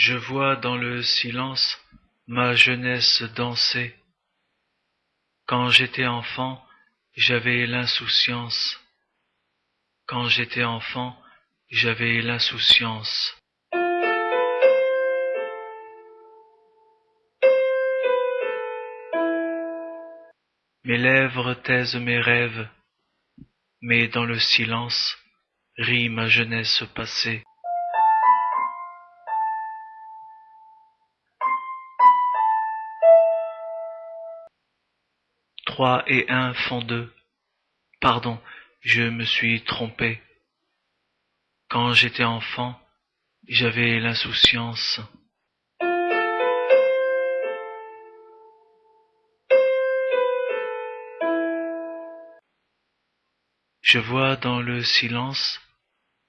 Je vois dans le silence ma jeunesse danser. Quand j'étais enfant, j'avais l'insouciance. Quand j'étais enfant, j'avais l'insouciance. Mes lèvres taisent mes rêves, mais dans le silence rit ma jeunesse passée. Trois et un font deux. Pardon, je me suis trompé. Quand j'étais enfant, j'avais l'insouciance. Je vois dans le silence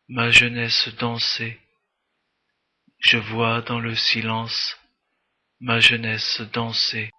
ma jeunesse danser. Je vois dans le silence ma jeunesse danser.